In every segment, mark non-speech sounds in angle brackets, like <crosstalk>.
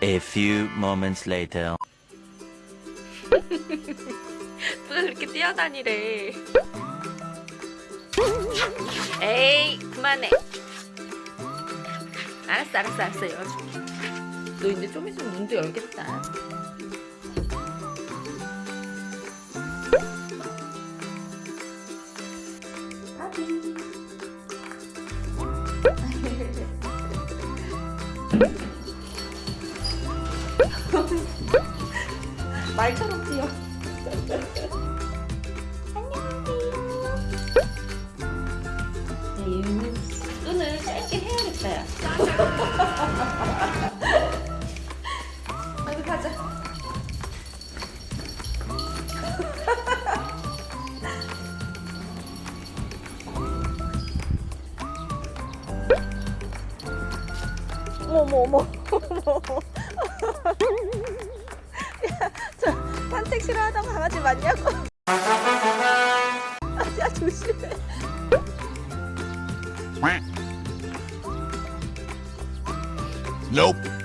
A few moments later. <laughs> 누가 그렇게 뛰어다니래? 에이 그만해. 알았어 알았어 알았어. 열어줄게. 너 이제 좀 있으면 문도 열겠다 말처럼 뛰어. 얘는 끈을 짧게 해야겠다 어디 <laughs> 가자. <laughs> 어머 어머 어머 <laughs> 싫어하던 강아지 맞냐고 <laughs> 야 조심해 Nope.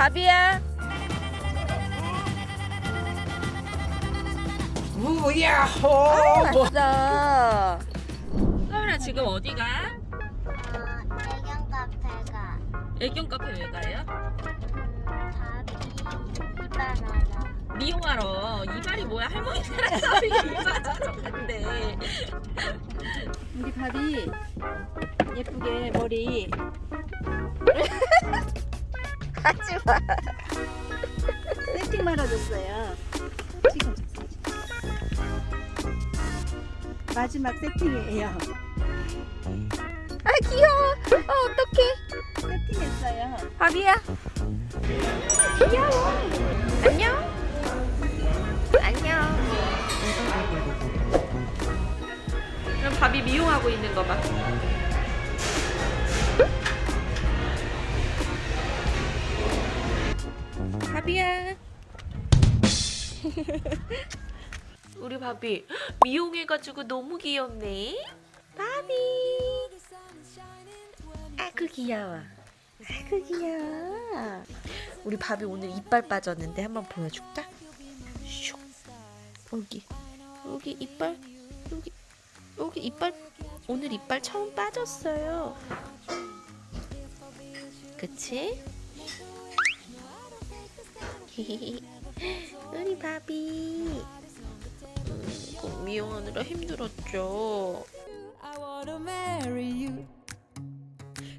밥이야. 우야호. 맞아 서울아 지금 어디가? 애견 카페가. 애견 카페 왜 가요? 밥이 미용하러. 이발이 뭐야? 할머니 따라서 <laughs> 이발하러 간대 우리 밥이 예쁘게 머리 하지마. 세팅 말아줬어요. 지금 마지막 세팅이에요. 아 귀여워. 아 어떡해. 세팅했어요. 밥이야. 귀여워. 안녕. 안녕. 그럼 밥이 미용하고 있는 거 봐 <laughs> 우리 밥이 미용해가지고 너무 귀엽네. 밥이 아그 귀여워. 아그 귀여워. 우리 밥이 오늘 이빨 빠졌는데 한번 보여줄까? 슉. 여기. 여기 이빨. 여기. 여기 이빨. 오늘 이빨 처음 빠졌어요. 그치? <laughs> 우리 밥이 음, 꼭 미용하느라 힘들었죠 I wanna marry you.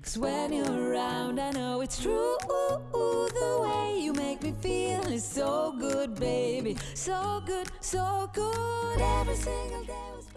Cause when you're around, I know it's true. The way you make me feel is so good, baby. So good, so good every single day.